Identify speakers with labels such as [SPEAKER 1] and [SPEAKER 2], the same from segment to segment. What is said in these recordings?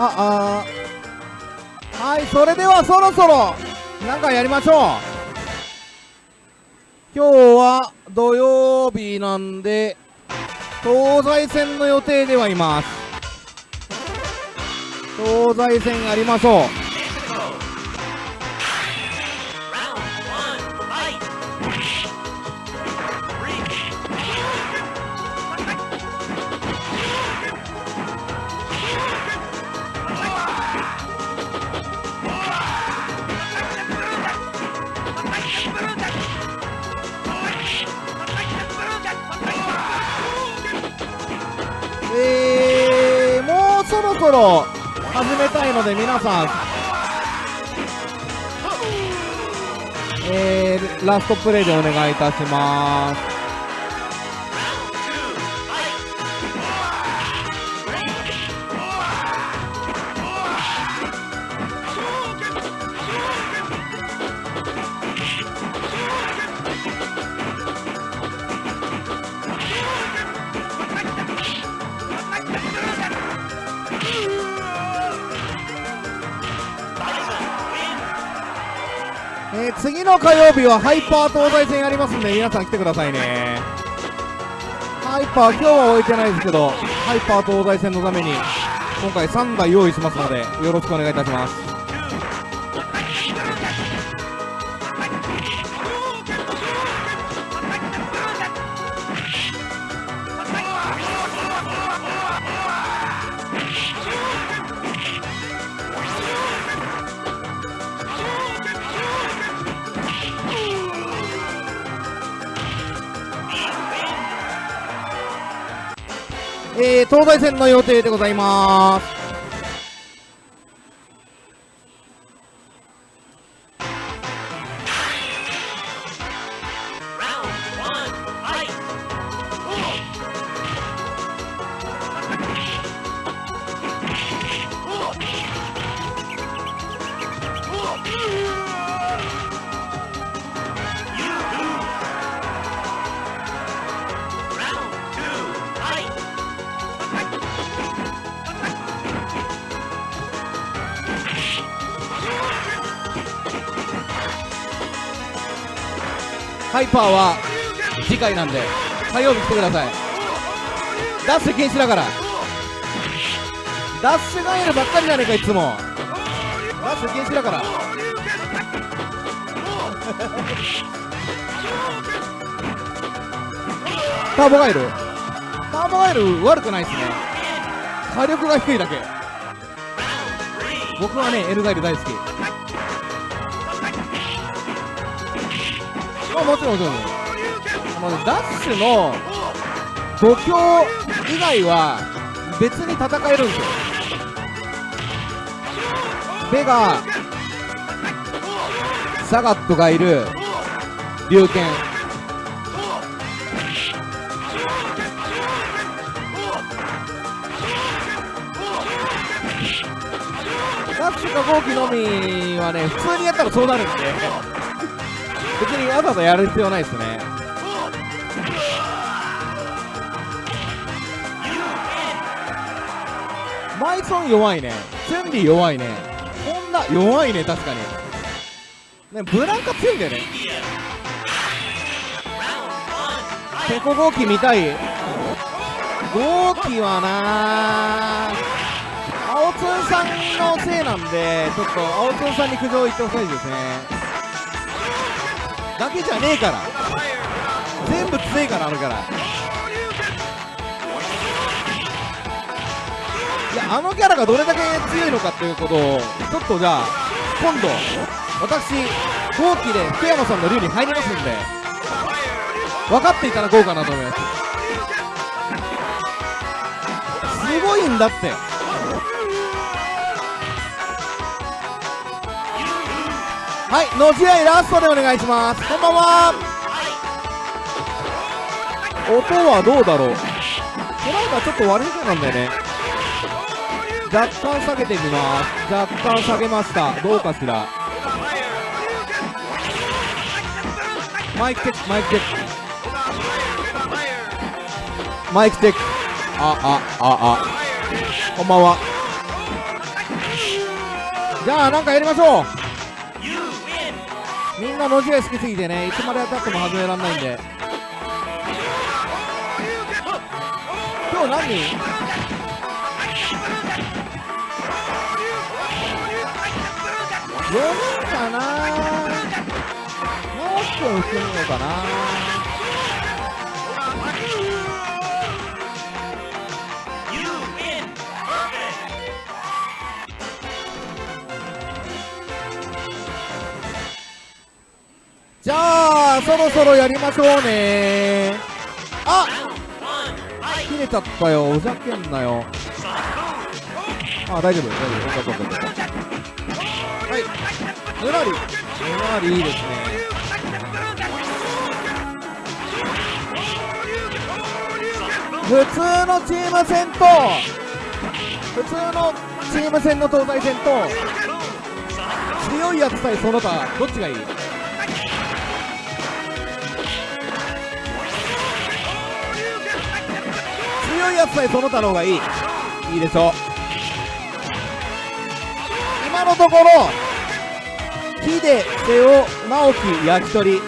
[SPEAKER 1] ああはいそれではそろそろなんかやりましょう。今日は土曜日なんで東西線の予定ではいます。東西線やりましょう。ロ始めたいので皆さん。えー、ラストプレイでお願いいたします。火曜日はハイパー東西線やりますんで皆さん来てくださいね。ハイパー今日は置いてないですけどハイパー東西線のために今回3台用意しますのでよろしくお願いいたします。東西線の予定でございます。ハイパーは次回なんで火曜日来てください。ダッシュ禁止だから。ダッシュガエルばっかりじゃねえかいつも。ダッシュ禁止だから。ターボガエル。ターボガエル悪くないっすね。火力が低いだけ。僕はねエルガエル大好き。あもちろんもちろんあのねダッシュの度胸以外は別に戦えるんですよ。ベガサガットがいる龍剣ダッシュか号機のみはね普通にやったらそうなるんで。にわざわざやる必要ないですね。マイソン弱いね。チュンリー弱いね。ホンダ弱いね確かに。ねブランカ強いんだよね。ペコ号機見たい。号機はな青ツンさんのせいなんでちょっと青ツンさんに苦情言ってほしいですね。だけじゃねえから。全部強いからあるからいやあのキャラがどれだけ強いのかっていうことをちょっとじゃあ今度私後期で福山さんの竜に入りますんで分かっていただこうかなと思います。すごいんだって。はい、の試合ラストでお願いします。こんばんは。音はどうだろう。この間ちょっと悪いそうなんだよね。若干下げてみます。若干下げました。どうかしら。マイクチェックマイクチェック。マイクチェック。あああああ。こんばんは。じゃあなんかやりましょう。みんなのじが好きすぎてねいつまでやったっても始められないんで。今日何？人4人かな？もう一分含むのかな？ろそろやりましょうね。あ
[SPEAKER 2] Round one, fight!
[SPEAKER 1] 切れちゃったよ。ふざけんなよ。あ大丈夫。大丈夫そうそうそうそうはい。ぬらり。ぬらりいいですね。普通のチーム戦と普通のチーム戦の東西戦と強いやつ対その他どっちがいい？強いやつ対その他の方がいい。いいでしょ。う今のところ木で瀬尾直樹焼き鳥。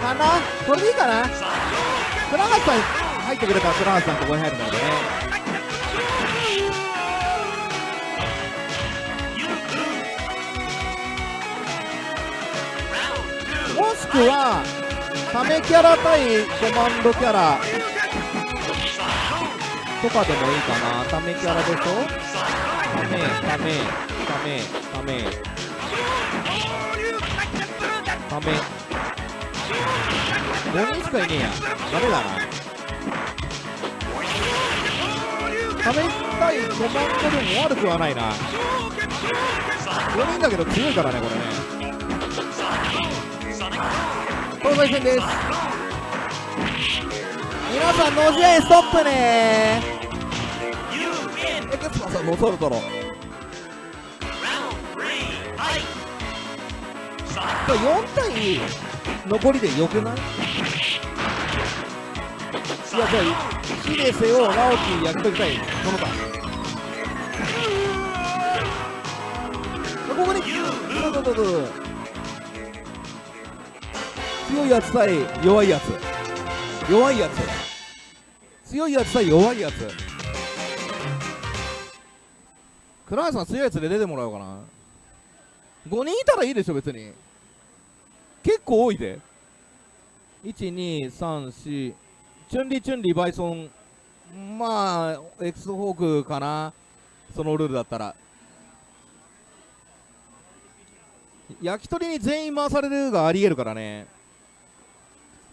[SPEAKER 1] かな？これでいいかな？倉橋さん入ってくれたら倉橋さんここに入るんだけどね。もしくはためキャラ対コマンドキャラ。とかでもいいかな。ためキャラでしょ？ためためためため。ため。5人しかいねえや？ダメだな？ため対コマンドでも悪くはないな。5人だけど強いからねこれね。東西戦です。皆さんの試合ストップね。
[SPEAKER 2] You win!
[SPEAKER 1] エクスパさんもうそろそろ4対2残りでよくない？いやじゃあヒデセを直樹焼き鳥対その他ここでどうぞどうぞどう強いやつ対弱いやつ。弱いやつ。強いやつ対弱いやつ。倉橋さん強いやつで出てもらおうかな。5人いたらいいでしょ別に。結構多いで。1234チュンリチュンリバイソン。まあエクスホークかな。そのルールだったら。焼き鳥に全員回されるがありえるからね。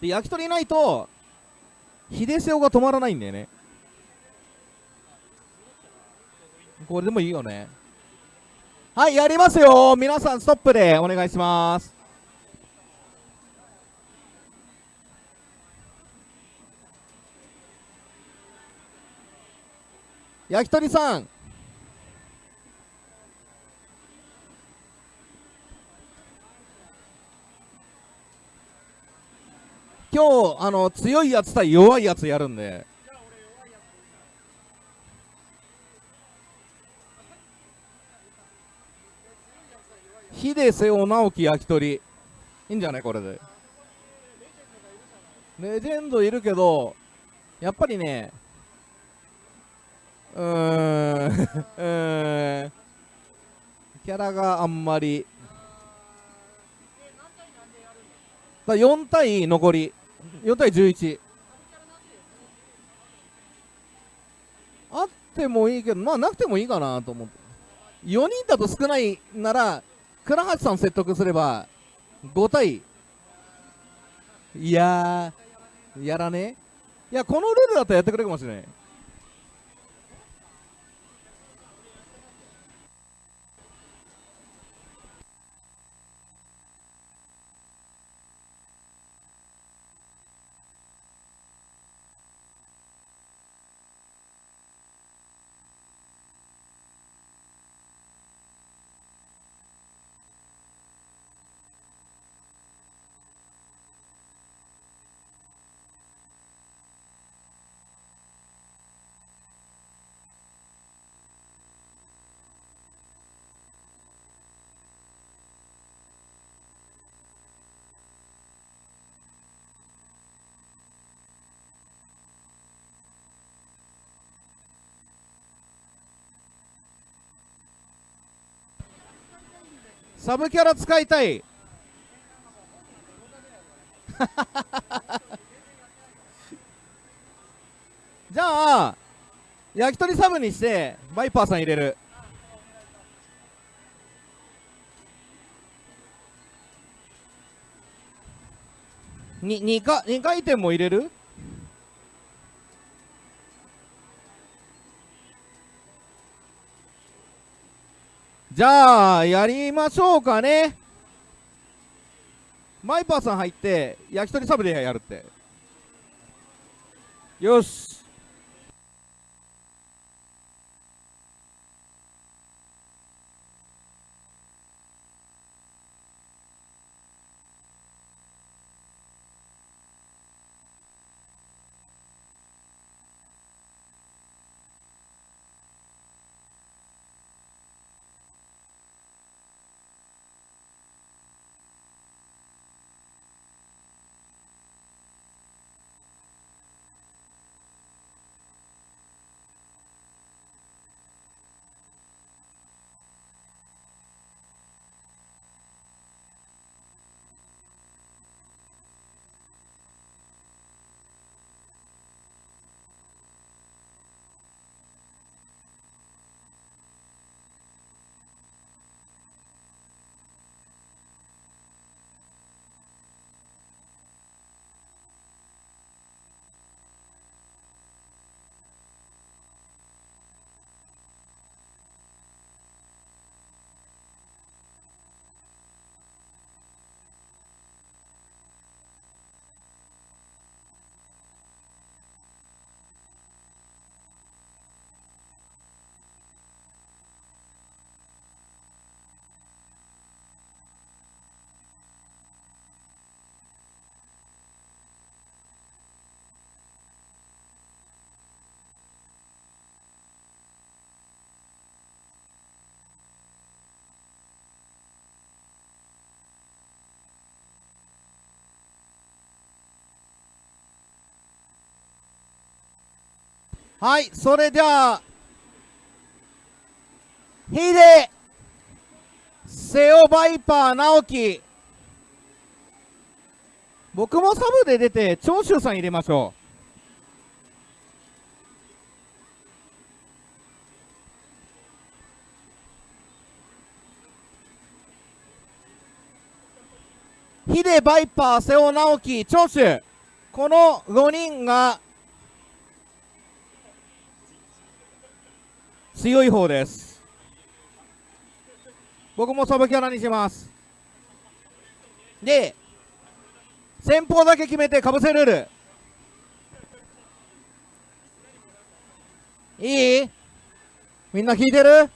[SPEAKER 1] で焼き鳥ないと秀瀬尾が止まらないんだよね。これでもいいよね。はいやりますよ。皆さんストップで。お願いします。焼き鳥さん。今日あの強いやつ対弱いやつやるんで。秀瀬尾直樹焼き鳥。いいんじゃないこれで。レジェンドいるけどやっぱりねうーん うーんキャラがあんまり。だ4対残り。4対11あってもいいけどまあなくてもいいかなと思って。4人だと少ないなら倉橋さん説得すれば5対。いややらね。いやこのルールだったらやってくれるかもしれない。サブキャラ使いたい。じゃあ焼き鳥サブにしてバイパーさん入れる。に 2, か2回転も入れる？じゃあやりましょうかね。マイパーさん入って焼き鳥サブでやるって。よし。はいそれじゃあヒデセオバイパー直樹。僕もサブで出て長州さん入れましょう。ヒデバイパー瀬尾直樹長州。この5人が強い方です。僕もサブキャラにします。で先方だけ決めてかぶせルール。いい？みんな聞いてる？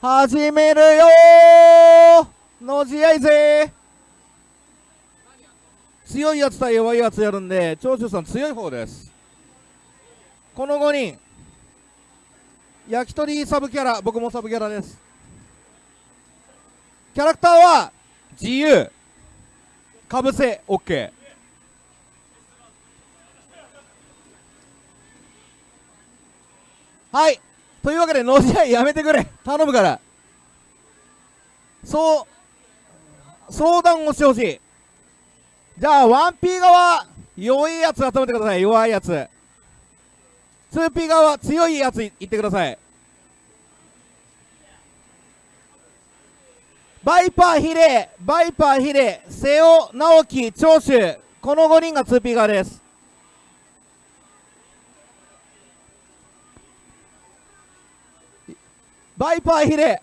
[SPEAKER 1] 始めるよのじ合いぜ強いやつ対弱いやつやるんで長州さん強い方です。この5人。焼き鳥サブキャラ僕もサブキャラです。キャラクターは自由。かぶせ OK はい。というわけでのじ合やめてくれ。頼むから。そう相談をしてほしい。じゃあ 1P 側弱いやつ集めてください。弱いやつ。2P 側は強いやついってください。バイパーヒレバイパーヒレ瀬尾直樹長州。この5人が 2P 側です。バイパーヒレ。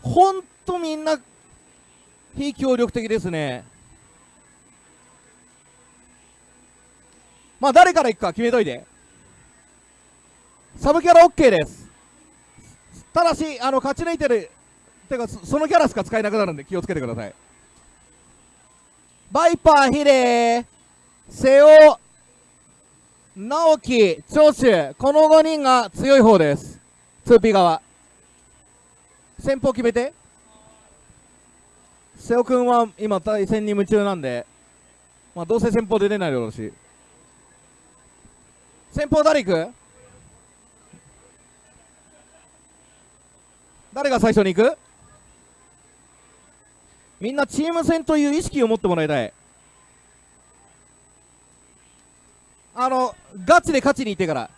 [SPEAKER 1] ほんとみんな非協力的ですね。まあ誰からいくか決めといて。サブキャラ OK です。ただしあの勝ち抜いてるてかそのキャラしか使えなくなるんで気をつけてください。バイパーヒレー瀬尾直樹長州この5人が強い方です。2P 側。先方決めて。瀬尾君は今対戦に夢中なんで、まあ、どうせ先方出れないだろうし。先方誰行く？誰が最初に行く？みんなチーム戦という意識を持ってもらいたい。あのガチで勝ちに行ってから。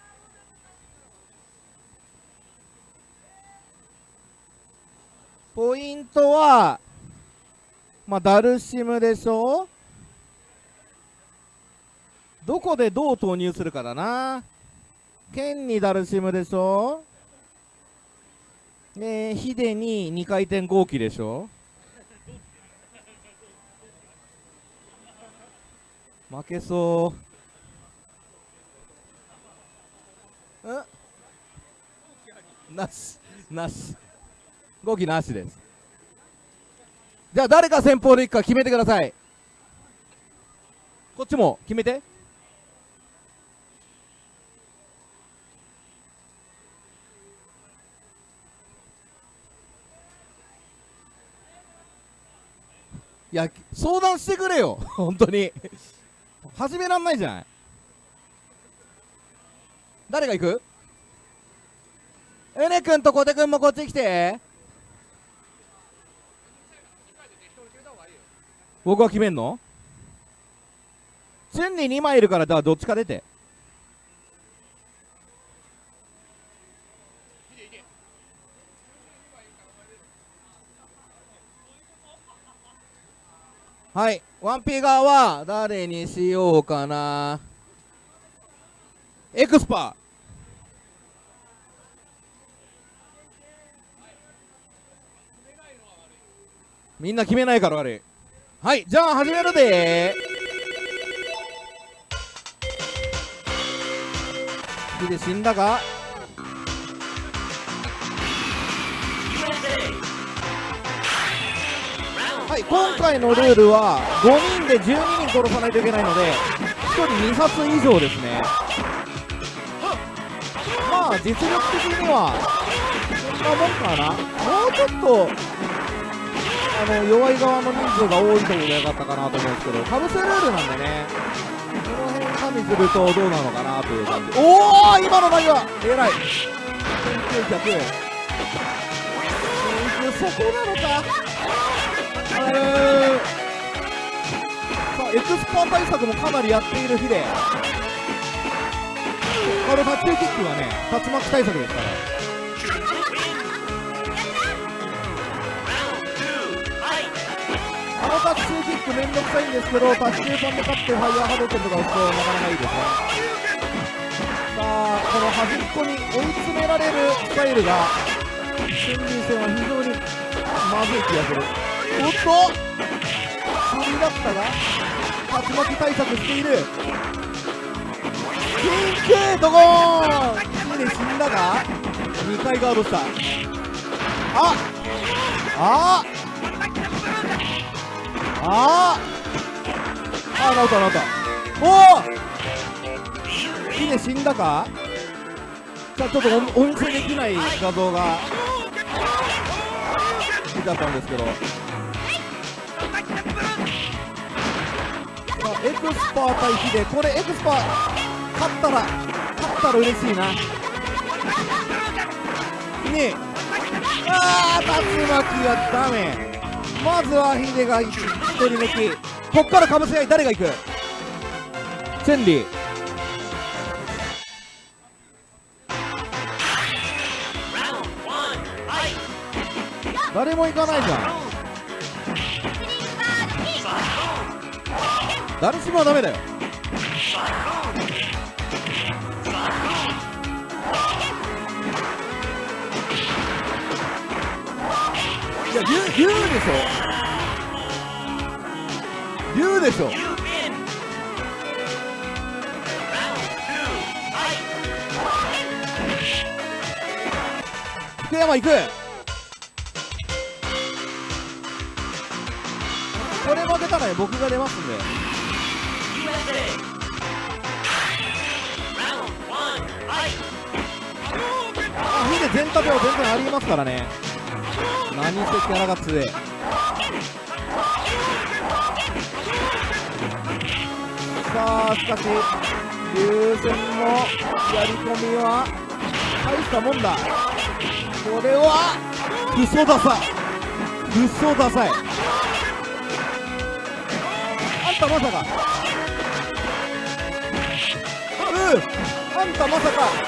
[SPEAKER 1] ポイントはまあダルシムでしょ？どこでどう投入するかだな。剣にダルシムでしょ。でヒデに2回転合気でしょ。負けそう。うんなし。なし。合気なしです。じゃあ誰が先方でいくか決めてください。こっちも決めて。いや相談してくれよ。本当に。始めらんないじゃない。誰が行く？エネ君と小手君もこっち来て。僕は決めんの？チュンに2枚いるからだからどっちか出て。はい。1P 側は誰にしようかな？エクスパー。みんな決めないから悪い。はい。じゃあ始めるで。ヒデ死んだか？今回のルールは5人で12人殺さないといけないので1人2発以上ですね。まあ実力的にはそんなもんかな。もうちょっとあの弱い側の人数が多いところが良かったかなと思うんですけどかぶせルールなんでねこの辺加味するとどうなのかなという感じ。おお今の投げはえらい1900そこなのか。えー。さあエクスパー対策もかなりやっている日で。あのタッチキックはね竜巻対策ですから。あのタッチキックめんどくさいんですけどタッチさんで勝ってファイヤーハドケンとか打つとなかなかいいですね。さあこの端っこに追い詰められるスタイルが新人戦は非常にまずい気がする。おっと振りだったが竜巻対策している。ピンクドゴーン。ヒデ死んだか2回ガードした。あああああ直った直った。おおヒデ死んだか？さあちょっとおお見せできない画像が。出ちゃったんですけど。エクスパー対ヒデ。これエクスパー。勝ったら勝ったら嬉しいな。ねえ。あー竜巻はダメ。まずはヒデが一人抜き。こっからかぶせ合い誰が行く？チェンリー誰も行かないじゃん。誰しもはダメだよいや言う言うでしょ言うでしょ
[SPEAKER 2] You win. Round two. Fight.
[SPEAKER 1] 福山行くこれ負けたら僕が出ますんであヒデ全立ては全然ありますからね。何せキャラが強えさあしかし流線のやり込みは大したもんだ。これはクソダサい。クソダサい。あんたまさか。うーあんたまさか。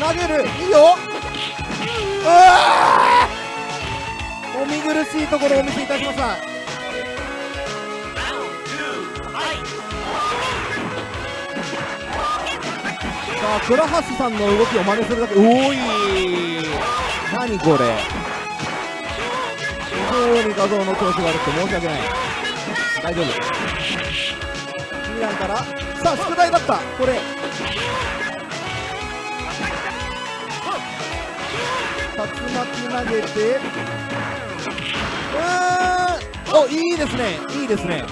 [SPEAKER 1] 投げるいいよ。お見苦しいところをお見せいたしましたさあ倉橋さんの動きを真似するだけおーい。何これ。非常に画像の調子が悪くて申し訳ない。大丈夫。2段から。さあ宿題だった。これ。竜巻投げて。うーん。おいいですね。いいですね。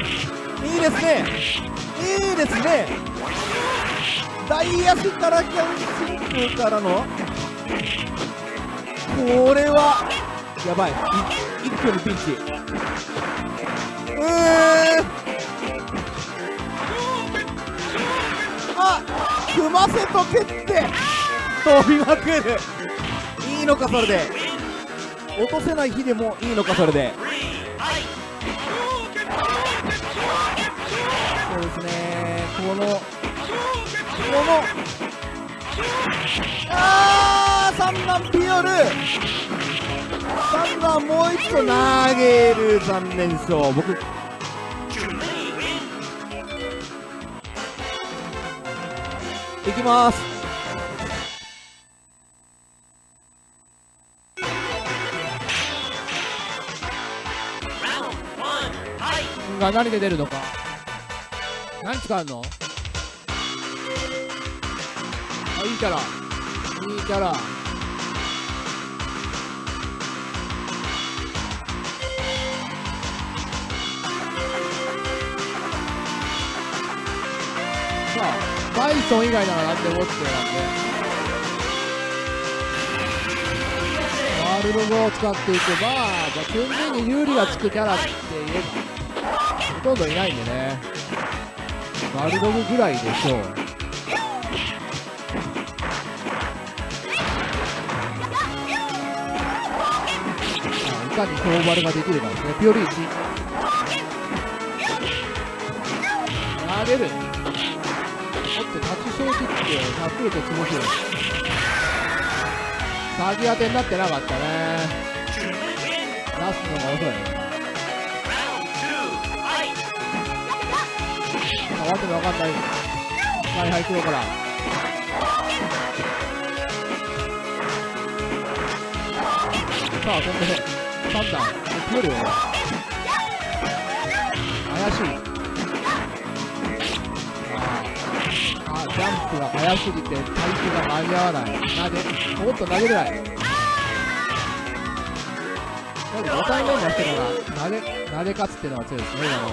[SPEAKER 1] いいですね。いいですね。大足からキャンシングからの。これはやばい。い一挙にピンチ。うーん。あ組ませとけって。飛びまくる。いいのかそれで。落とせない日でもいいのかそれで。そうですね。このこのあー三段ピオル。三段もう一度投げる残念賞僕いきます。
[SPEAKER 3] が何で出るのか。何使うの？あいいキャラ。いいキャラ。さあバイソン以外なら何でもってなんで。ワールド語を使っていけば、まあ、基本的に有利がつくキャラって言えば。ほとんどいないんでね。バルドグぐらいでしょう。あいかに強バルができるかですね。ピオリーチ。投げる。おっと、立ち小切って、タックルとつぼしる。先当てになってなかったね。出すのが遅い。わけのわかんない。はいはい、黒から。さあ、飛んで、3段。ピオリよ。怪しい。ああ、ジャンプが速すぎて、体勢が間に合わない。投げ、もっと投げれない。なんか5回目になってるのが、投げ、投げ勝つっていうのが強いですね、今の。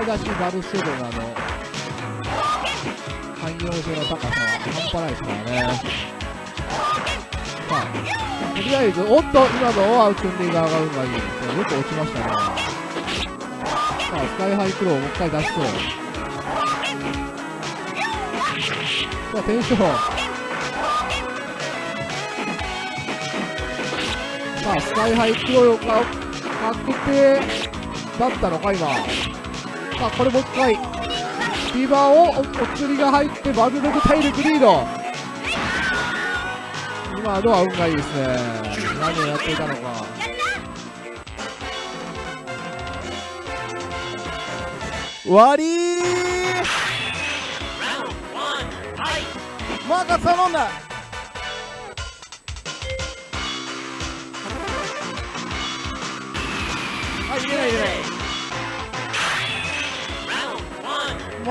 [SPEAKER 3] 出しバルセロナの汎用性の高さは半端ないですからね。さあ、とりあえず、おっと、今のはチュンリー側が運がいい。よく落ちましたね。さあ、スカイハイクローをもう一回出しそう。さあ、テンション。さあ、スカイハイクローが確定だったのか、今。さあ、これもう一回。ビバーをお釣りが入ってバルログ体力リード。今のは運がいいですね。何をやっていたのか。
[SPEAKER 1] 終わりー
[SPEAKER 2] Round one, fight!
[SPEAKER 1] マーカス頼んだ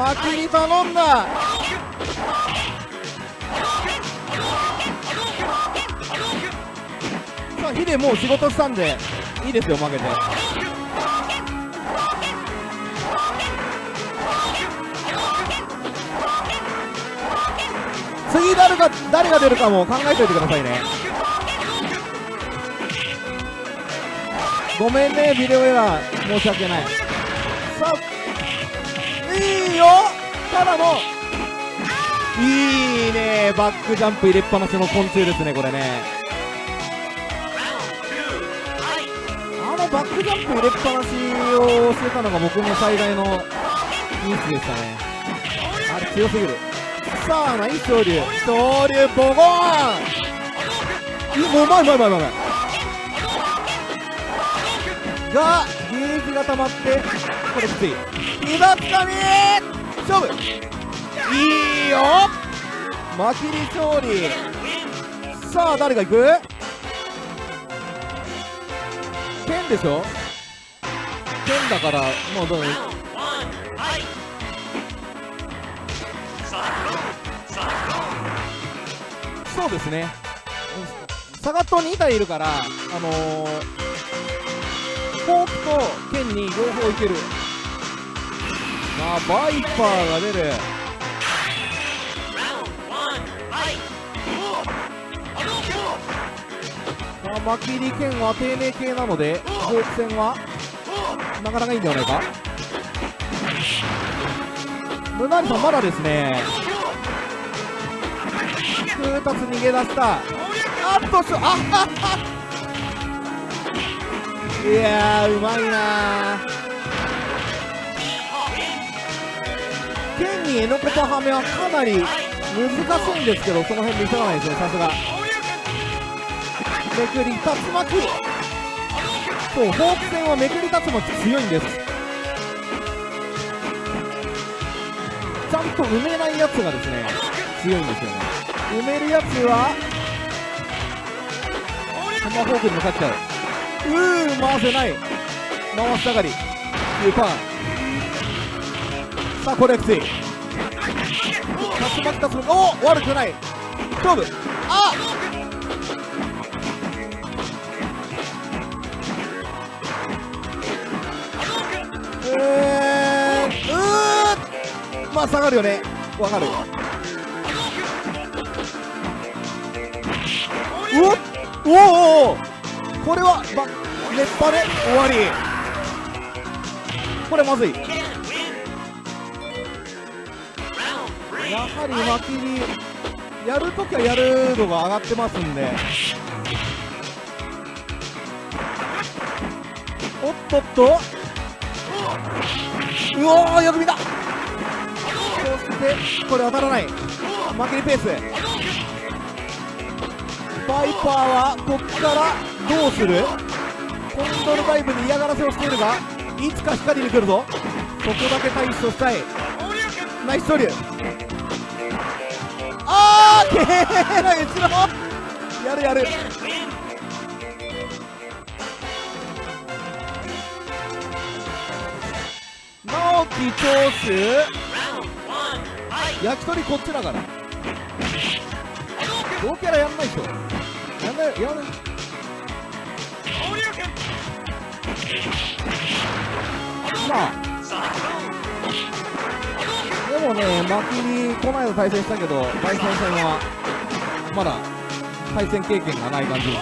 [SPEAKER 2] Round one,
[SPEAKER 1] マキに頼んだ。さあヒデもう仕事したんでいいですよ負けて。次誰が誰が出るかも考えておいてくださいね。ごめんねビデオエラー。申し訳ない。さあよ。ただのいいね。バックジャンプ入れっぱなしの昆虫ですねこれね。あのバックジャンプ入れっぱなしをしてたのが僕の最大のミスでしたね。あれ強すぎる。さあナイス昇竜。昇竜ボゴーン。うまいうまいうまいうまいうまいがゲージが溜まってこれきつい今つかみ勝負いいよマキリ勝利さあ誰が行く剣でしょ剣だからもうどうそうですねサガット2体いるからあのー、フォークと剣に両方いけるあバイパーが出る。さあマキリ剣は丁寧系なのでフォーク戦はなかなかいいんではないか。ムナリさんまだですね。空達逃げ出した。あっとしょあははいやーうまいなにエノコパハメはかなり難しいんですけどその辺見せらないですねさすが。めくり竜巻そうフォーク戦はめくり竜巻強いんです。ちゃんと埋めないやつがですね強いんですよね。埋めるやつはトマーホークに向かっちゃう。うー回せない。回したがり。いうパン。さあこれきつい竜巻竜巻おお悪くない勝負。あえー、うーまあ下がるよねわかるうおおおおこれはば熱波で終わりこれまずいはり巻きにやるときはやるのが上がってますんで。おっとっと。うおーよく見た。そしてこれ当たらない。負けりペース。バイパーはこっからどうする？コントロダイブに嫌がらせをしているがいつか光に来るぞ。そこだけ対処したい。ナイストリューあーけーな後ろやるやる直樹長州焼き鳥こっちだから同キャラやんないでしょやんないやんないまあもね、マキにこの間対戦したけど、対戦戦はまだ対戦経験がない感じです。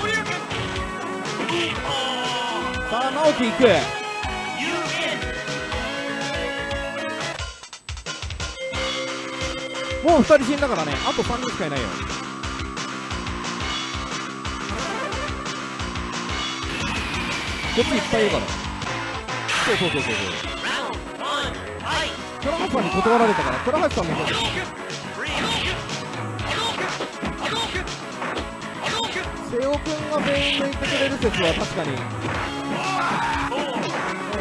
[SPEAKER 1] さあ、直樹行く。もう2人死んだからね、あと3人しかいないよ。こっちいっぱいいるから。そうそうそうそうそう。倉橋さんに断られたから、倉橋さんもそうです。瀬尾くんが全員抜いてくれる説は確かに。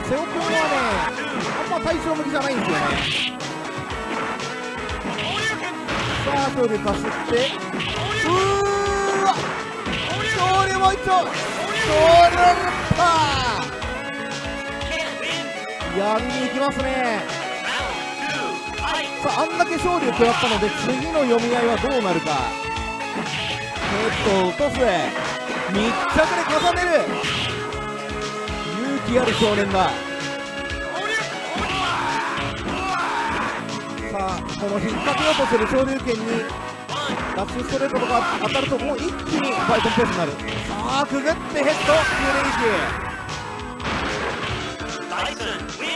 [SPEAKER 1] 瀬尾くんはね、あんま対象向きじゃないんですよね。さあ、勝利かすって。うーわ勝利もう一丁勝利だった.やりに行きますね。さあ、あんだけ勝利を食らったので、次の読み合いはどうなるか。ヘッドを落とす。密着で重ねる。勇気ある少年だ。さあ、この引っ掛けようとする昇竜拳にダッシュストレートとか当たるともう一気にファイトンペースになるさあくぐってヘッド9連
[SPEAKER 2] Bison win.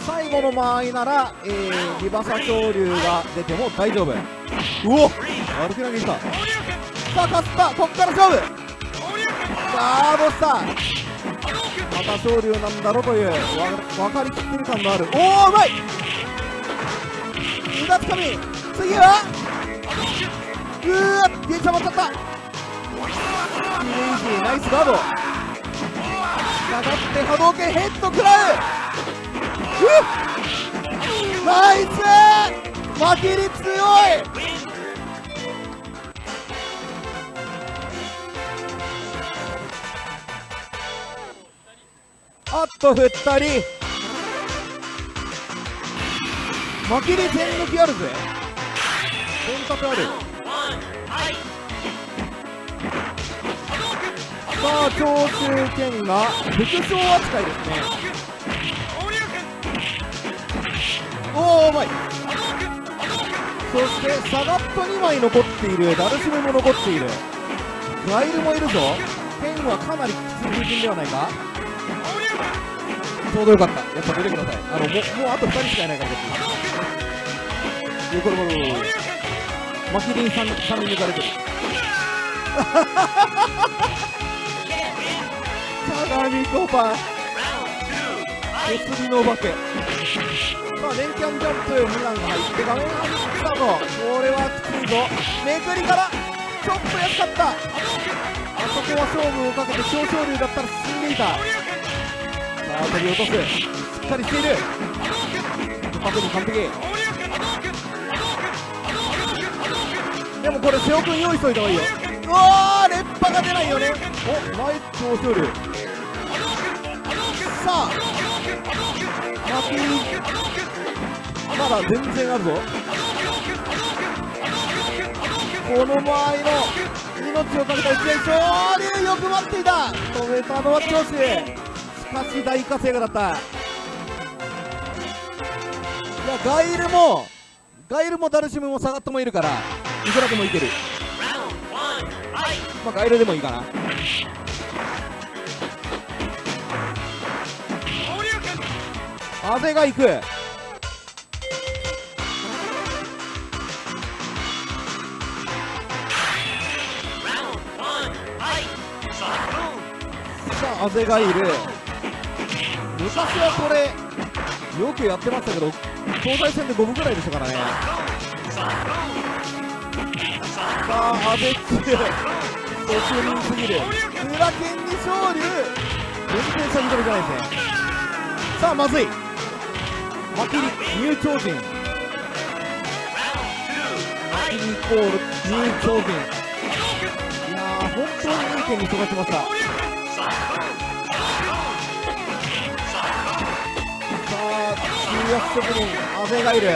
[SPEAKER 1] 最後の間合いなら、えー、リバサ昇竜が出ても大丈夫。うお歩き投げいった。さあ勝った。こっから勝負。さあどうした？また昇竜なんだろというわ分かりきってる感のある。おおうまい！腕つかみ。次はうーわ電車待っちゃった。イメージナイスガード。下がって波動拳ヘッド食らうナイス負けり強い
[SPEAKER 2] Win.
[SPEAKER 1] あっと2人負けり全抜きあるぜ選択あるさあ長州剣が副将扱いですねおおうまい。そしてサガット2枚残っている。ダルシムも残っている。ガイルもいるぞ。剣はかなりきつい風陣ではないか。ちょうどよかった。やっぱ出てください。あのもうもうあと2人しかいないから別によこれこれこれマキリン 3, 人抜かれてる。
[SPEAKER 2] Can't win.
[SPEAKER 1] 鏡コパン
[SPEAKER 2] Round two.
[SPEAKER 1] お
[SPEAKER 2] Fight.
[SPEAKER 1] 釣りのお化け。さあ連キャンジャンプ無難が入って画面がスタートこれはきついぞ。めくりからちょっと安かった。あそこは勝負をかけて小昇竜だったら進んでいた。さあ飛び落とす。しっかりしている。パクに完璧。でもこれ瀬尾君用意しといた方がいいよ。うわー連覇が出ないよね。おナイス小昇竜さあマキまだ全然あるぞ。この間合いの命をかけた一撃昇竜よく待っていた。止めたのは長州しかし大活躍だった。いやガイルもガイルもダルシムもサガットもいるからいくらでもいける。まあガイルでもいいかな。風が行く。さあ、風がいる。昔はこれよくやってましたけど東西戦で5分ぐらいでしたからね。さあ、阿部強い途中人すぎる。裏剣に勝利。全然先取りじゃないですね。さあ、まずい。マキリ入超人マキリイコール入超人いやー、本当にいい剣に育ちました。中圧職人阿部がいる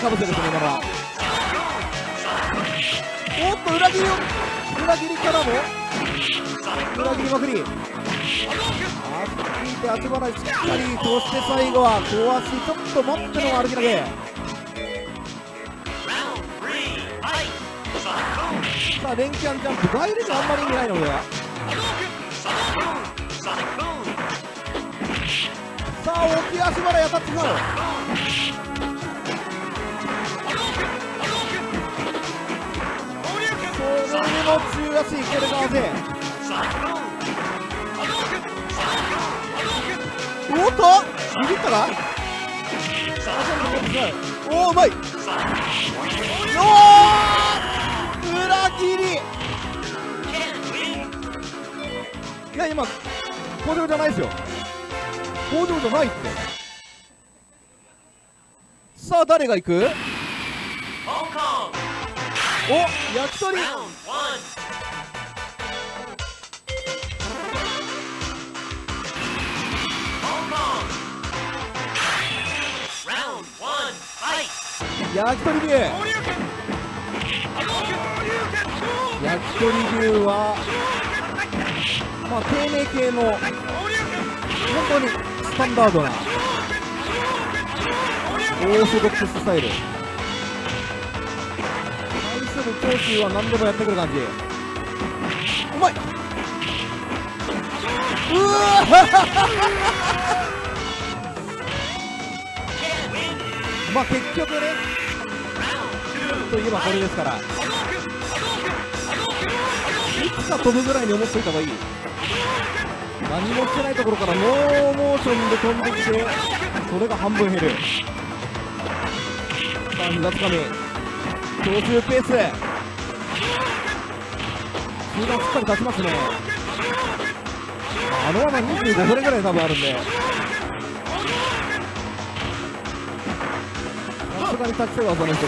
[SPEAKER 1] かぶせですね、今のは。おっと、裏切りを、裏切りからも、裏切りまくり。あっついて足払いしっかり、そして最後は、小足ちょっと持っての歩き投げ。さあ、連キャンジャンプ、ガイルにあんまり意味ないので。あ、大きい足払い当たってしまう。それでも中足、これがあぜ。
[SPEAKER 2] Saloon.
[SPEAKER 1] おっとビビったか？おおうまいおお裏切りいや今工場じゃないですよ工場じゃないって。さあ誰が行く？おっ焼き鳥。焼き鳥竜焼き鳥竜はまあ丁寧系の本当にスタンダードなオーソドックススタイル。対する長州は何でもやってくる感じ。うまい。うわ まあ結局ね。といえばこれですから。いつか飛ぶぐらいに思っといた方がいい。何もしてないところからノーモーションで飛んできてそれが半分減る。さあ膝つかみ強襲ペース集団しっかり立ちますね。あの穴25それぐらい多分あるんで。さすがに立ちたいわその一つ。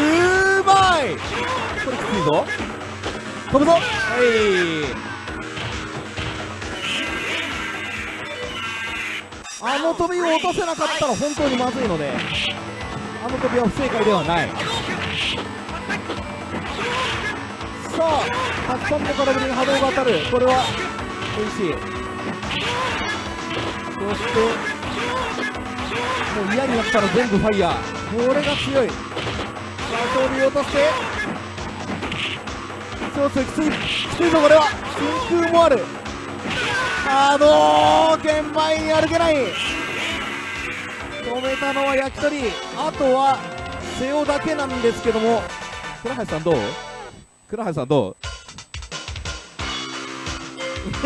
[SPEAKER 1] うまい！これきついぞ。飛ぶぞ。はい。あの飛びを落とせなかったら本当にまずいのであの飛びは不正解ではない。さあたくさんの空振りに波動が当たる。これは美味しい。そしてもう嫌になったら全部ファイヤー。これが強い。さあ飛び落として。そうそうきついきついぞこれは。真空もある。波動拳前に歩けない。止めたのは焼き鳥。あとは瀬尾だけなんですけども。倉橋さんどう？倉橋さんどう？準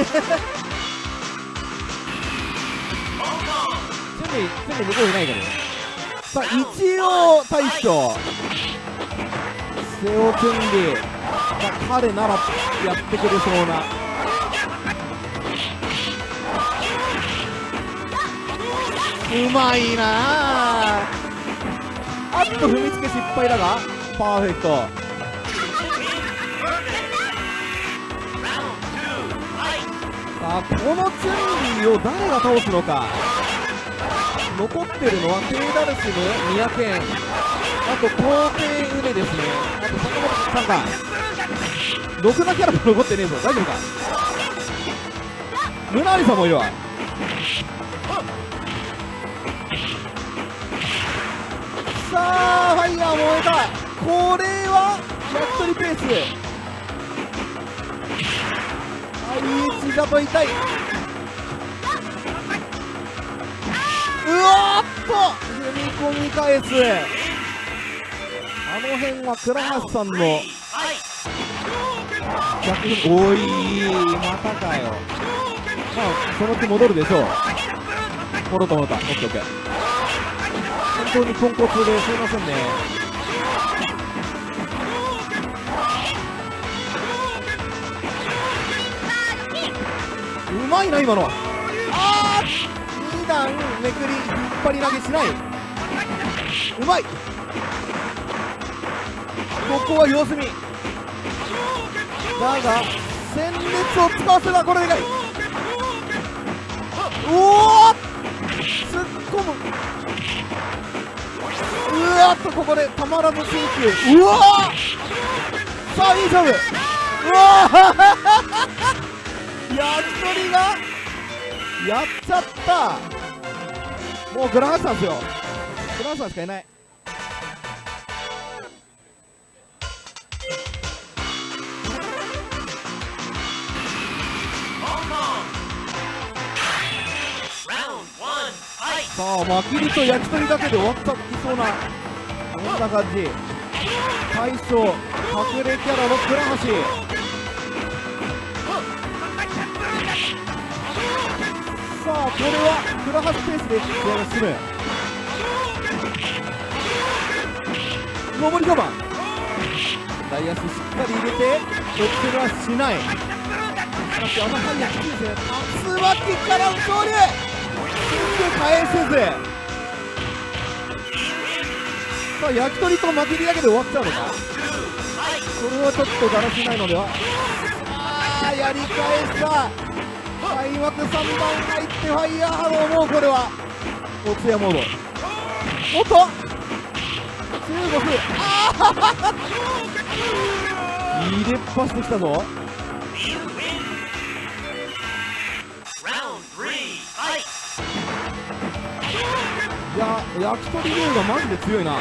[SPEAKER 1] 備準備向こういないから。ねさあ一応大将。瀬尾君理まあ彼ならやってくれそうな。うまいな。ああっと踏みつけ失敗だがパーフェクト。さあこのチュンリーを誰が倒すのか。残ってるのはテイダルシム、三宅園。あと皇帝ウネですね。あと坂本さんか。ろくなキャラも残ってねえぞ。大丈夫か？ムナリさんもいるわ。さあファイヤー燃えたこれは焼き鳥ペースはい膝と痛い。うわーっと踏み込み返す。あの辺は倉橋さんの逆においまたかよ。まあその気戻るでしょう。戻った戻った。オッケーオッケー。当にポンコツですいませんね。うまいな今のは。あー2段めくり引っ張り投げしない。うまい。ここは様子見。だが戦列を使わせたこれでかい。おお突っ込む。うわっとここでたまらず進級うわーさあいい勝負うわー焼き鳥がやっちゃった。もうグラハスさんですよ。グラハスさんしかいない。さあまきりと焼き鳥だけで終わったいそうなこんな感じ。大将隠れキャラの倉橋。さあこれは倉橋ペースで試合が進む上り我慢大足しっかり入れてオッケはしない。しかしあのハイヤーきついですね竜巻からの勝利。で返せず。さあ焼き鳥と巻きりだけで終わっちゃうのか。それはちょっとだらしないのでは。ああやり返した。開幕3番入ってファイヤーハローもうこれは。おつやモード。おっと。中国。ああ入れっぱしてきたぞ。焼き鳥ゲームがマジで強いな。更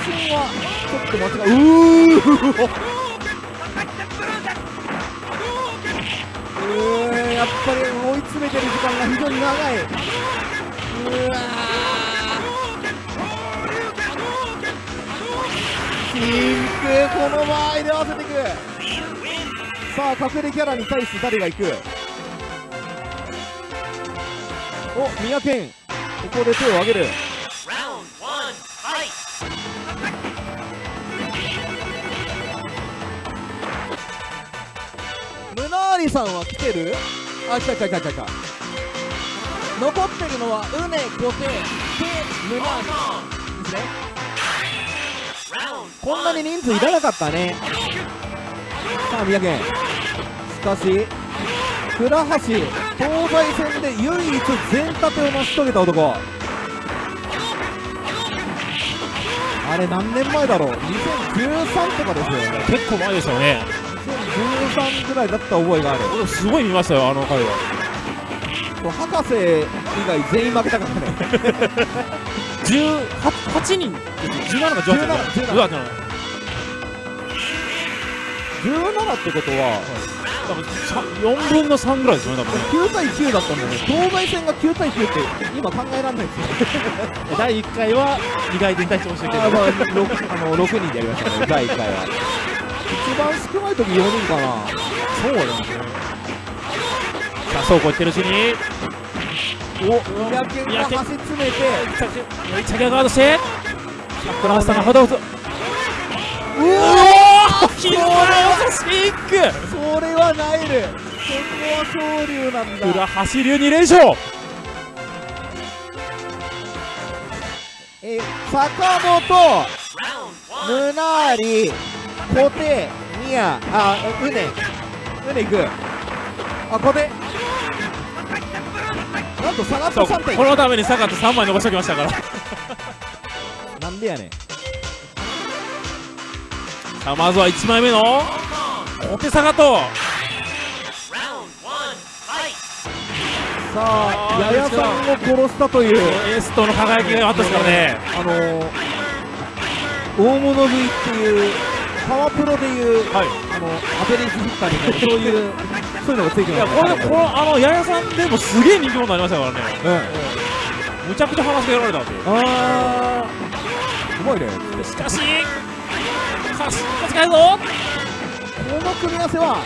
[SPEAKER 1] 新はちょっと間違いうーうーんやっぱり追いつ詰めてる時間が非常に長い。うわー。キンクこの場合で合わせていく.さあ隠れキャラに対して誰が行く？お三宅ここで手を挙げる。ムナーリさんは来てる？あ来た来た来た来た。来た残ってるのはウネコテテムナーリ。ですね。こんなに人数いらなかったね。さあ三宅しかし倉橋東西戦で唯一全立てを成し遂げた男。あれ何年前だろう？2013とかですよね。
[SPEAKER 4] 結構前でしたよね。
[SPEAKER 1] 2013ぐらいだった覚えがある。
[SPEAKER 4] 俺すごい見ましたよあの回は。
[SPEAKER 1] 博士以外全員負けたからね。
[SPEAKER 4] 18人？です17か18
[SPEAKER 1] 17
[SPEAKER 4] うわじゃない
[SPEAKER 1] 17ってことは
[SPEAKER 4] 多分さ4分の3ぐらいですよね多分ね。
[SPEAKER 1] 9対9だったんだよね。東西戦が9対9って今考えられないですよ。
[SPEAKER 4] 第1回は2回転対してましたけど。
[SPEAKER 1] あーまあ 6, あの6人でやりましたね。第1回は。一番少ない時4人かな。
[SPEAKER 4] そうなんですね。さあそうこう言ってるうちに。
[SPEAKER 1] お三宅が
[SPEAKER 4] 三宅
[SPEAKER 1] 端詰めて。
[SPEAKER 4] チャギアガードしてクラスターがほどほどうおーキラースキック。
[SPEAKER 1] それはナイル。そこは昇竜なんだ。
[SPEAKER 4] 裏走り2連勝。
[SPEAKER 1] え坂本ムナーリコテミヤあウネウネ行く。あコテ。なんと下がった
[SPEAKER 4] そう
[SPEAKER 1] 3点
[SPEAKER 4] このために坂田3枚残しておきましたから。
[SPEAKER 1] なんでやねん
[SPEAKER 4] さあまずは1枚目の.小手坂と.
[SPEAKER 1] さあややさんを殺したという。
[SPEAKER 4] エースとの輝きがあったですからね。
[SPEAKER 1] あのー、大物食いっていうパワープロでいう
[SPEAKER 4] はい。
[SPEAKER 1] あのアベレージヒッターになるそういうそういうのがついて
[SPEAKER 4] い
[SPEAKER 1] ます
[SPEAKER 4] やこれこのあのややさんでもすげえ人気者になりましたからね。
[SPEAKER 1] うん
[SPEAKER 4] むちゃくちゃ話しかけられたんで
[SPEAKER 1] あー。うまいね。
[SPEAKER 4] しかしかし使えるぞ。
[SPEAKER 1] この組み合わせは、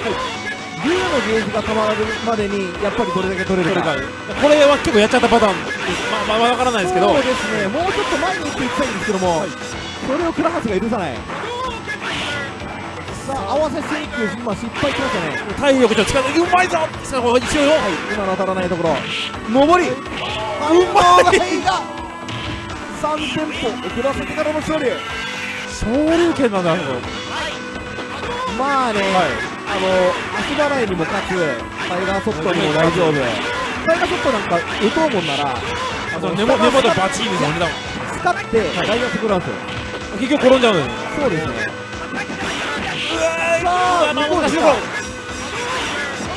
[SPEAKER 1] 竜のゲージがたまるまでにやっぱりどれだけ取れるか。
[SPEAKER 4] これは結構やっちゃったパターン。ですまあまあわからないですけど。
[SPEAKER 1] そうですね。もうちょっと前に行っていきたいんですけども、それを倉橋が許さない。さあ合わせしていく今失敗しましたね。
[SPEAKER 4] 体力と力うまいぞさあこれ一応よ
[SPEAKER 1] はい今の当たらないところ上り反応がいいが3店舗遅らせてからの勝利
[SPEAKER 4] 昇竜拳なんだ
[SPEAKER 1] まあね、あの足払いにも勝つタイガーソフトにも大丈夫タイガーソフトなんか打とうもんなら
[SPEAKER 4] あその根元根元バチーンですよね
[SPEAKER 1] 使って大学食らうんですよ
[SPEAKER 4] 結局転んじゃうんです
[SPEAKER 1] そうですね
[SPEAKER 4] さ
[SPEAKER 1] さあ
[SPEAKER 4] まあ
[SPEAKER 1] 向こうですか
[SPEAKER 4] 難しいとこ
[SPEAKER 1] さ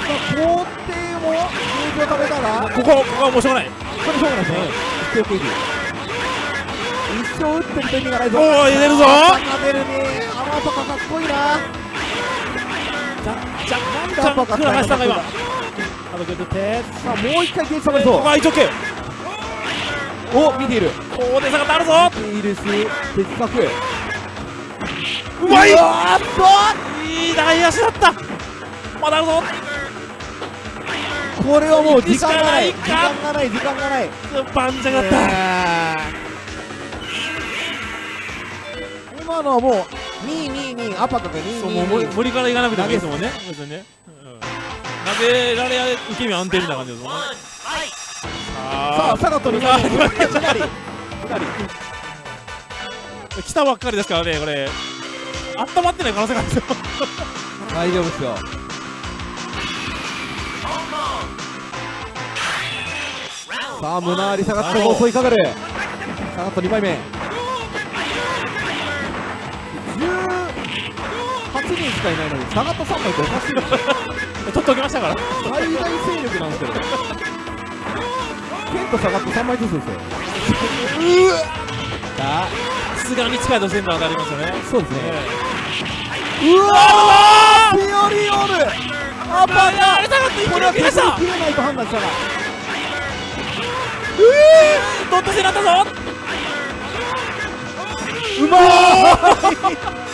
[SPEAKER 1] あ皇帝もゲージを食べたら
[SPEAKER 4] ここここはもうしょうがない
[SPEAKER 1] これしょうがないですね一生クイズ一生打ってると意味がないぞ。
[SPEAKER 4] おー入れるぞ。
[SPEAKER 1] 出るねあのパカかっこいいな。
[SPEAKER 4] じゃ
[SPEAKER 1] なんで
[SPEAKER 4] じゃ
[SPEAKER 1] アパカ
[SPEAKER 4] 倉橋さんが今
[SPEAKER 1] さ
[SPEAKER 4] あと受けて
[SPEAKER 1] あもう一回ゲージ食べる
[SPEAKER 4] こ
[SPEAKER 1] ぞ
[SPEAKER 4] こは一応 OK
[SPEAKER 1] お見ている。
[SPEAKER 4] 大手差があるぞ。
[SPEAKER 1] 見ているし的確
[SPEAKER 4] うまい。う
[SPEAKER 1] わーっ
[SPEAKER 4] いい大足だった。まだあるぞ。
[SPEAKER 1] とこれはもう時間がない。時間がない時間がない。
[SPEAKER 4] バンジャがあった
[SPEAKER 1] 今のはもう222アパカが
[SPEAKER 4] そうもう無理
[SPEAKER 1] 222
[SPEAKER 4] 無理からいかなくてもいいですもんね。別にね、うん、投げられ受け身安定みたいな感じですもんね.
[SPEAKER 1] さあサガトに
[SPEAKER 4] うわ
[SPEAKER 1] 2人
[SPEAKER 4] 来たばっかりですからねこれ。温まってない可能性があるんですよ。
[SPEAKER 1] 大丈夫ですよ。さあ胸あり下がっても襲いかかる下がった2枚目18人しかいないのに下がった3枚っておかしいでしょ
[SPEAKER 4] 取っておきましたから
[SPEAKER 1] 最大勢力なんですけどケント下がって3枚ずつですよ。さあ
[SPEAKER 4] さすがに近いと線路当たりますよね。
[SPEAKER 1] そうですね
[SPEAKER 4] え
[SPEAKER 1] うわーピオリオールアパカ
[SPEAKER 4] あれ下がっ
[SPEAKER 1] これは
[SPEAKER 4] に切りました
[SPEAKER 1] 切れないと判断した。が
[SPEAKER 4] ドット戦になったぞ。
[SPEAKER 1] うまい。今のは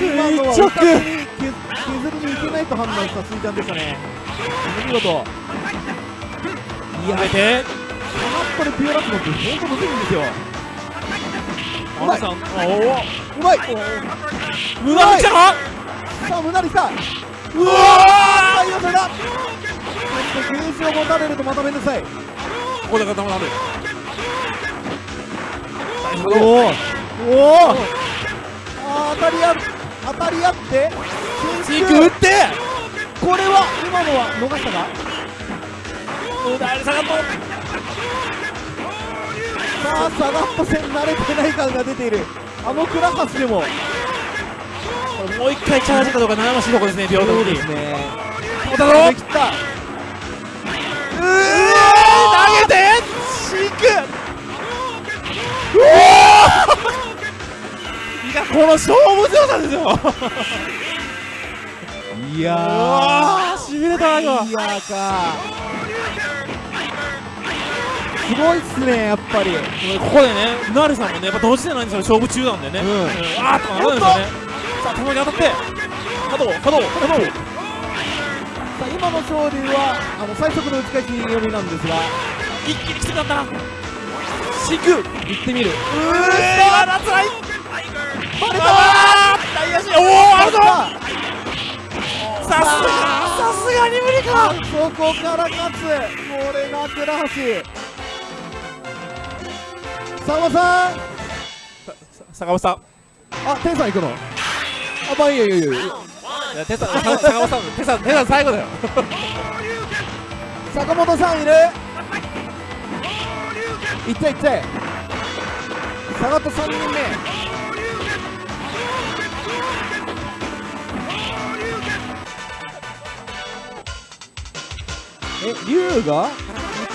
[SPEAKER 4] 垂直。
[SPEAKER 1] 削削りにいけないと判断したスイちゃんでしたね。お見事
[SPEAKER 4] やめて。
[SPEAKER 1] これピュアラスノって本当むずい。んですよ
[SPEAKER 4] アナさんおお
[SPEAKER 1] うまい。
[SPEAKER 4] 無駄に来たか
[SPEAKER 1] さあ無駄に来た
[SPEAKER 4] うわ
[SPEAKER 1] 対応されたそしてを持たれるとまためんどくさい。
[SPEAKER 4] ーここだから玉なる
[SPEAKER 1] おおおお当たり合う当たり合って
[SPEAKER 4] チーク打って
[SPEAKER 1] これは今のは逃したか？
[SPEAKER 4] 無駄に下がっ
[SPEAKER 1] さあサガット戦慣れてない感が出ている。あのクラハスでも。
[SPEAKER 4] ともう一回チャージかどうか悩ましいとこですね平等
[SPEAKER 1] そう
[SPEAKER 4] に
[SPEAKER 1] ですね
[SPEAKER 4] おだろう？わ投げてシーク。うわいやこの勝負強さですよ。
[SPEAKER 1] いや
[SPEAKER 4] うわーしびれたな今。
[SPEAKER 1] いやーか。すごいっすねやっぱり。
[SPEAKER 4] ここでねナルさんもねやっぱ同時じゃないんですよ勝負中なんでね、
[SPEAKER 1] うん。
[SPEAKER 4] あーっとかなるんですよね。さあ球に当たって。波動波動波動
[SPEAKER 1] さあ今の勝利はあの最速の打ち返し読みなんですが。
[SPEAKER 4] 一気に来てたんだなシーク。
[SPEAKER 1] 行ってみる。
[SPEAKER 4] うー今だつらい
[SPEAKER 1] バレた
[SPEAKER 4] あー大足おおあるぞ
[SPEAKER 1] さ
[SPEAKER 4] さすが。さすがに無理か。
[SPEAKER 1] あそこから勝つ。これが倉橋。さんまさん
[SPEAKER 4] 坂本さん。
[SPEAKER 1] あ天さん行くの？あまあいいよいいよいいよ。
[SPEAKER 4] いや手さん坂本さん手さん手さん最後だよ。
[SPEAKER 1] 坂本さんいる？行って行って下がった3人目え龍が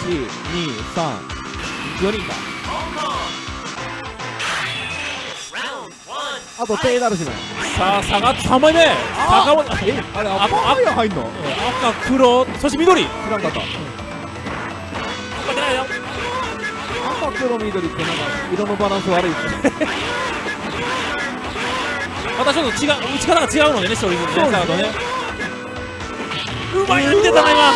[SPEAKER 1] 123 4人か
[SPEAKER 5] Round one.
[SPEAKER 1] あとテイダルシム
[SPEAKER 4] さあ下がって3枚目坂本
[SPEAKER 1] えあれ
[SPEAKER 4] あ
[SPEAKER 1] アッパーファイヤー入んの
[SPEAKER 4] 赤黒そして緑
[SPEAKER 1] 知らんかった赤黒緑ってなんか色のバランス悪いっすね
[SPEAKER 4] またちょっと違う打ち方が違うのでね勝利するね
[SPEAKER 1] そうですね。
[SPEAKER 4] サードね。うまいの見てたな今。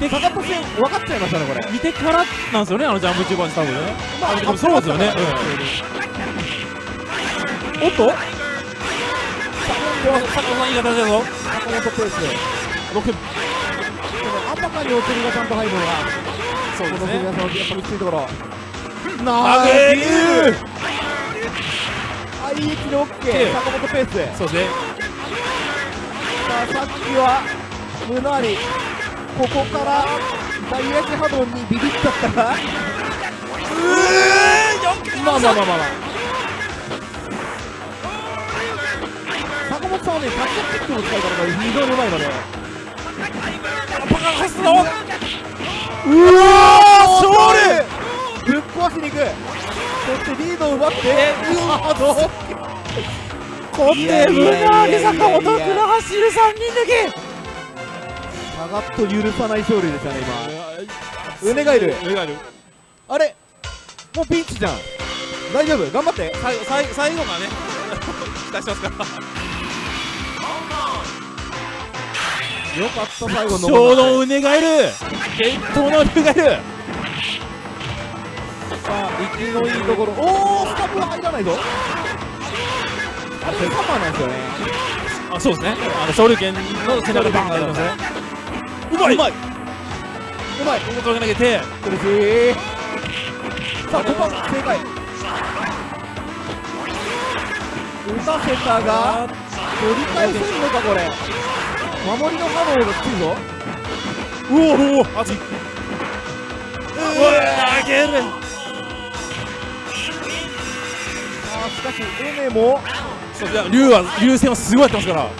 [SPEAKER 1] でかかった戦分かっちゃいましたねこれ。
[SPEAKER 4] 見てからなんですよねあのジャンプ中盤多分ね。
[SPEAKER 1] まあ
[SPEAKER 4] でもそうですよね。おっと？坂本さんいい形だぞ。
[SPEAKER 1] 坂本ペース
[SPEAKER 4] 6
[SPEAKER 1] あたかにお釣りがちゃんと入るのが
[SPEAKER 4] そうですね。
[SPEAKER 1] やっぱきついところ。
[SPEAKER 4] 投
[SPEAKER 1] な
[SPEAKER 4] げる
[SPEAKER 1] あいい位置でオッケー坂本ペース。
[SPEAKER 4] そうね。
[SPEAKER 1] さあさっきは胸ありここから大八波動にビビっちゃったか。まあまあまあまあまあ。坂本さんはねタッチキックの使い方が非常にうまいので
[SPEAKER 4] パカ走ったぞ。
[SPEAKER 1] うわ
[SPEAKER 4] 勝
[SPEAKER 1] 利！ぶっ壊しに行くそしてリードを奪ってうわどう？
[SPEAKER 4] コテムナーリ坂本倉橋いる3人抜
[SPEAKER 1] 下がっと許さない勝利でしたね
[SPEAKER 4] き
[SPEAKER 1] 今上がいる。
[SPEAKER 4] 上がいる。
[SPEAKER 1] あれ？もうピンチじゃん。大丈夫？頑張って。
[SPEAKER 4] 最後最最後がね 期待してますから。
[SPEAKER 1] よかった最後
[SPEAKER 4] ちょうどうねがいる。伝統の竜がいる
[SPEAKER 1] さあ息のいいところ。おおスタブは入らないぞ。あれカバーなんですよね
[SPEAKER 4] あそうですね。あの昇竜拳の背中でバンってますね。うまい。う
[SPEAKER 1] まい。うまい。
[SPEAKER 4] ここ投げ投げて。
[SPEAKER 1] 苦しい。さあここは正解。打たせたが取り返せるのかこれ。守りの波動がきついぞ。
[SPEAKER 4] うおお熱い。うわ投げ
[SPEAKER 1] しかしエメも
[SPEAKER 4] そういや竜は竜戦はすごいやってますから。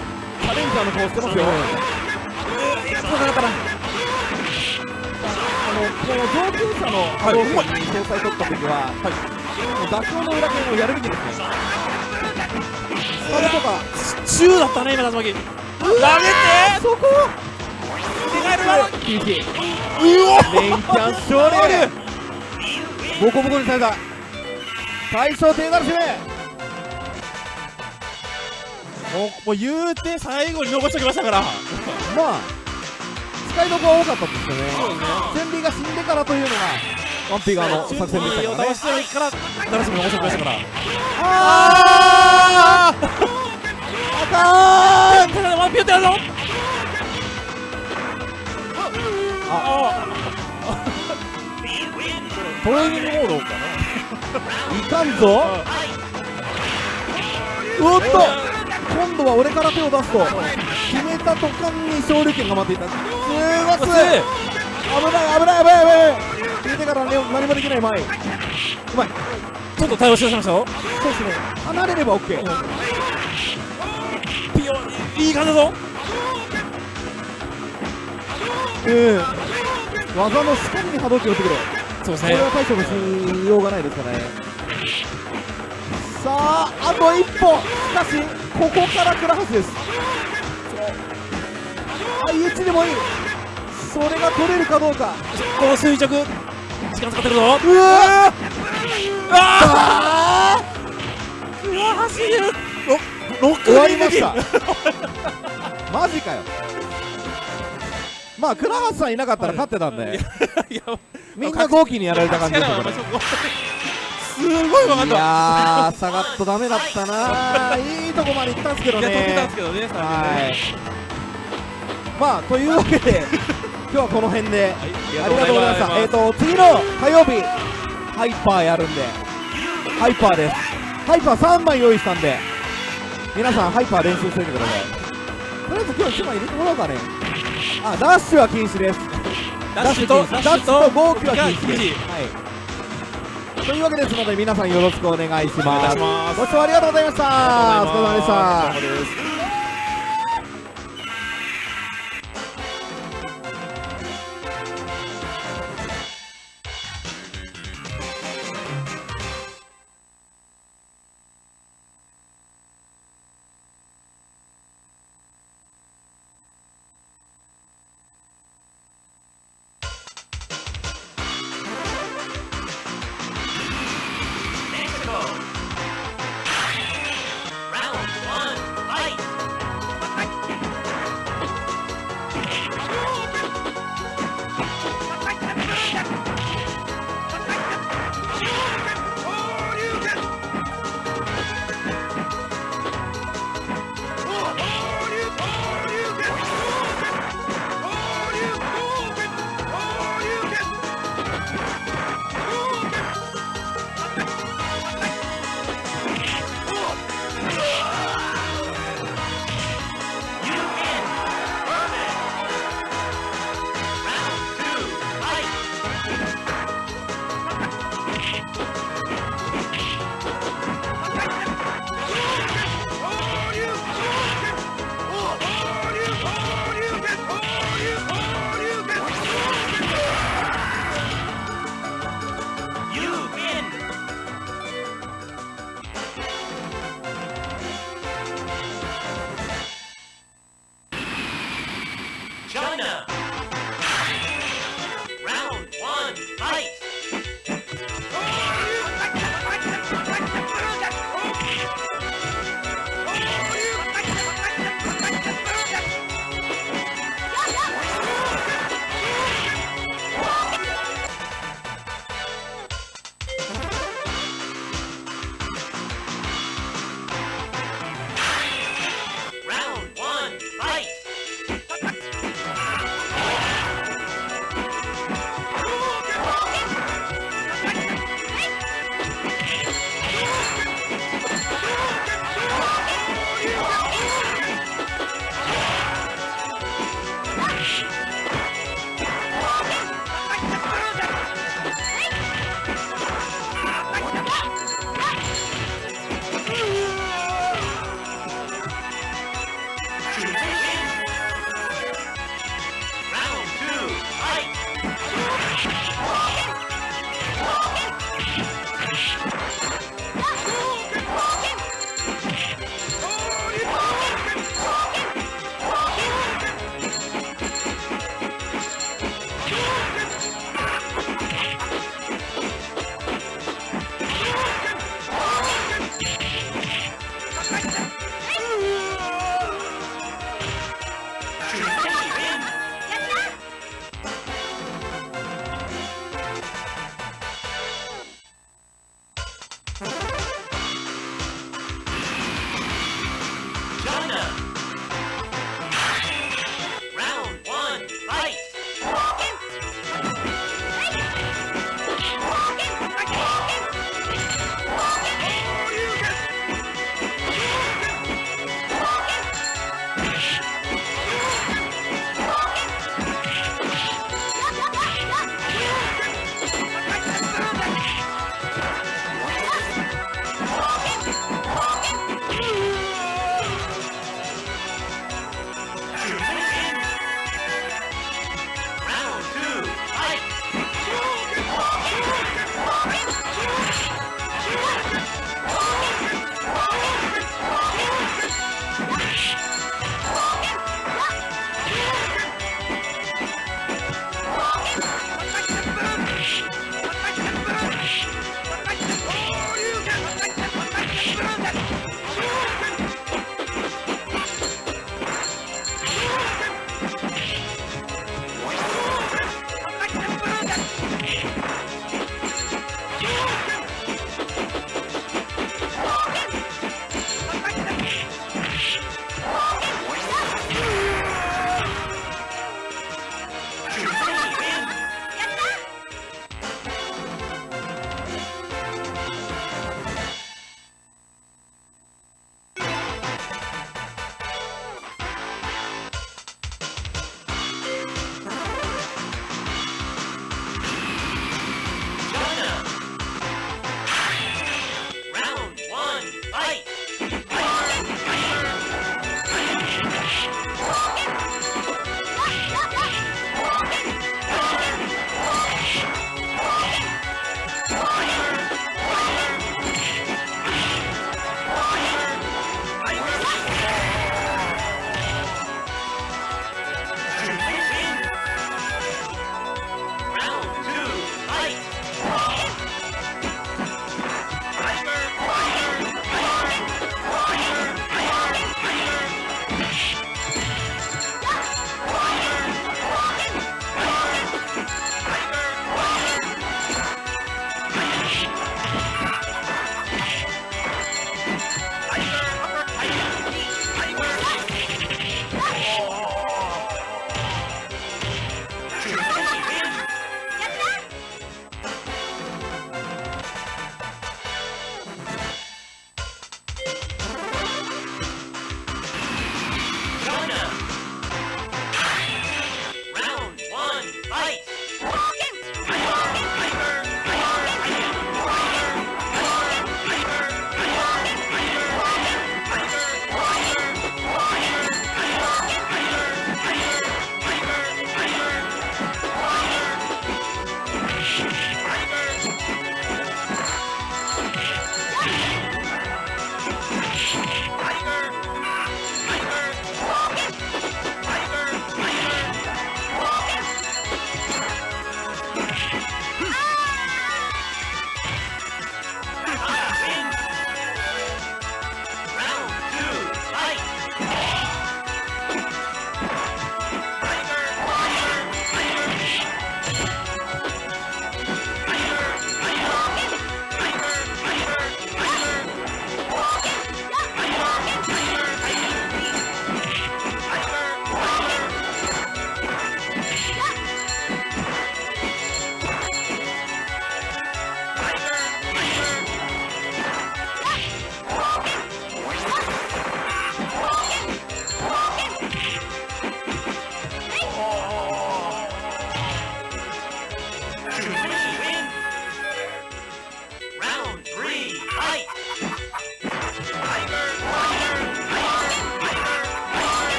[SPEAKER 1] チャレンジャーの顔してますよ。
[SPEAKER 4] そうなかったな
[SPEAKER 1] あのこの上級者の波動拳に総裁取った時は、もう妥協の裏剣をやるべきですね
[SPEAKER 3] それとか
[SPEAKER 4] 中だったね今竜巻。投げて
[SPEAKER 3] そこ。
[SPEAKER 4] 手がえるわ
[SPEAKER 3] 厳しいう
[SPEAKER 1] レインキャン勝利。ボコボコにされた。大将手軽締め
[SPEAKER 4] もうもう言うて最後に残しておきましたから。
[SPEAKER 1] まあ使いどころが多かったんですよね。
[SPEAKER 4] そうですね
[SPEAKER 1] が死んでからというのがワンピーガーの作戦でしたからね。
[SPEAKER 4] を倒してからダラスも残しておきましたから。
[SPEAKER 1] あーあか
[SPEAKER 4] ただワンピューってやるぞあトレーニングモードか
[SPEAKER 1] ーいかんぞおっと今度は俺から手を出すと決めた途端に勝利権が待っていた。すご
[SPEAKER 4] な
[SPEAKER 1] す。危ない危ない危ない危ない。危ない決めてからね何もできない前。うまい
[SPEAKER 4] ちょっと対応しだしましたよ。
[SPEAKER 1] そうですね。離れれば OK
[SPEAKER 4] ピヨいい感じだぞ。
[SPEAKER 1] うん。技の仕込みに波動拳を打ってくれ。
[SPEAKER 4] そうですね。
[SPEAKER 1] これは対処のしようがないですからねさああと一歩。しかしここから倉橋です。あ IH でもいい。それが取れるかどうか。
[SPEAKER 4] この垂直。時間使ってるぞ。
[SPEAKER 1] うわ
[SPEAKER 4] あ
[SPEAKER 1] あ。
[SPEAKER 4] うわ走る。ロッ
[SPEAKER 1] 終わりました。マジかよ。まあ倉橋さんいなかったら勝ってたんで。みんな豪気にやられた感じでしたから
[SPEAKER 4] すごい分かっ
[SPEAKER 1] い
[SPEAKER 4] た
[SPEAKER 1] やー下がっとダメだったな。ーいいとこまで行ったんですけど
[SPEAKER 4] いや飛んでたんで
[SPEAKER 1] ね
[SPEAKER 4] すけどね最初ね
[SPEAKER 1] はいまあというわけで 今日はこの辺で。
[SPEAKER 4] はい
[SPEAKER 1] ありがとうございましたえっ、と次の火曜日ハイパーやるんで。ハイパーです。ハイパー3枚用意したんで。皆さんハイパー練習しておいてください。とりあえず今日1枚入れてもらおうかね。あダッシュは禁止です。
[SPEAKER 4] ダッシュと
[SPEAKER 1] ダッシュと号機は禁止
[SPEAKER 4] 禁
[SPEAKER 1] です。
[SPEAKER 4] 止
[SPEAKER 1] はいというわけですので皆さんよろしくお願いします。ご視聴ありがとうございました。お疲れ様でした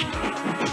[SPEAKER 2] Música